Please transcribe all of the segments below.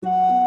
말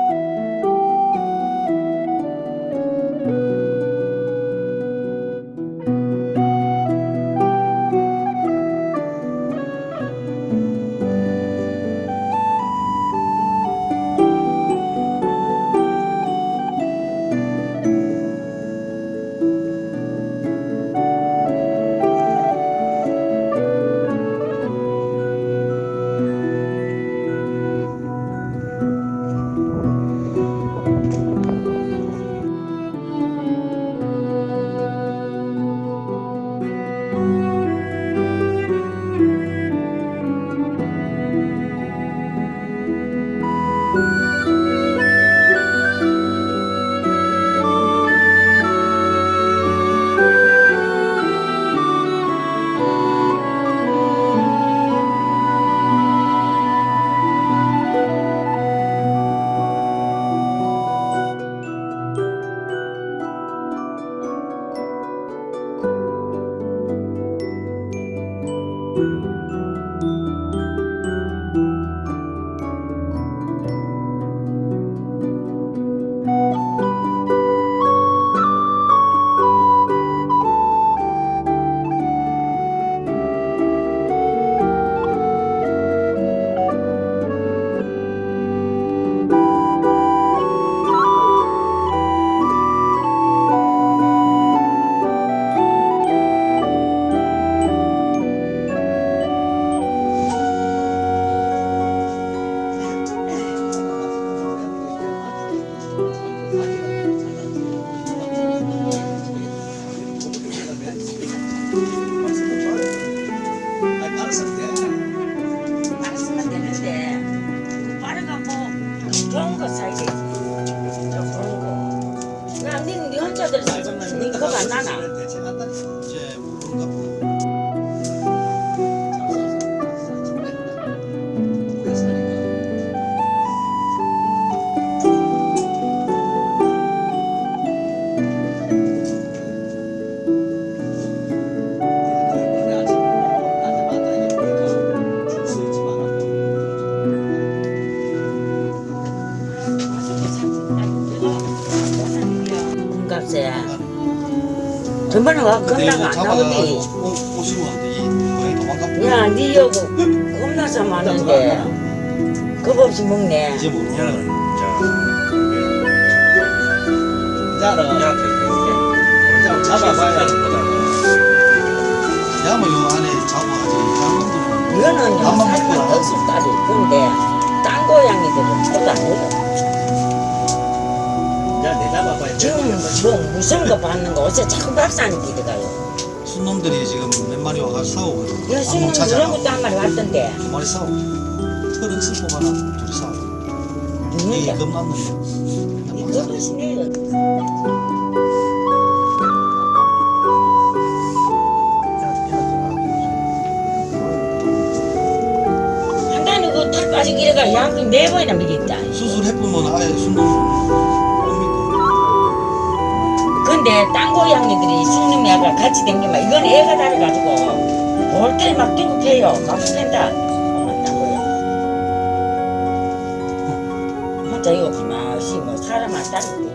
전번에 와 겁나가 안 나오니 오시고 왔는데 이 고양이 도망가 야, 니 여기 겁나서 많은데 겁 없이 먹네. 이제 모르는 자는 잡아봐야 야뭐 요 안에 장놈들은 이거는 살만 먹고 억수까지 근데 딴 고양이들은 저도 안 먹어 잡아봐야 지금 뭐 무서운 거 받는 거? 어째 자꾸 밥상이 들어가요? 순놈들이 지금 몇 마리 와가 싸우거든 야, 지금 그런 것도 한 마리 왔던데. 두 마리 싸워 털은 쓸고 가나 둘이 싸워. 이 누군데? 겁났는 이거 보시네요 한 달에 그털 빠지고 이래가 약을 네 번이나 먹였다. 수술해보면 아예 순놈. 뭡니까 근데 딴 고양이들이 쑥놈 애가 같이 댕기면 이건 애가 다르가지고 볼 때 막 뛰고 패요. 막 팬다. 아, 혼자 이거 가만히 뭐 사람만 따르고.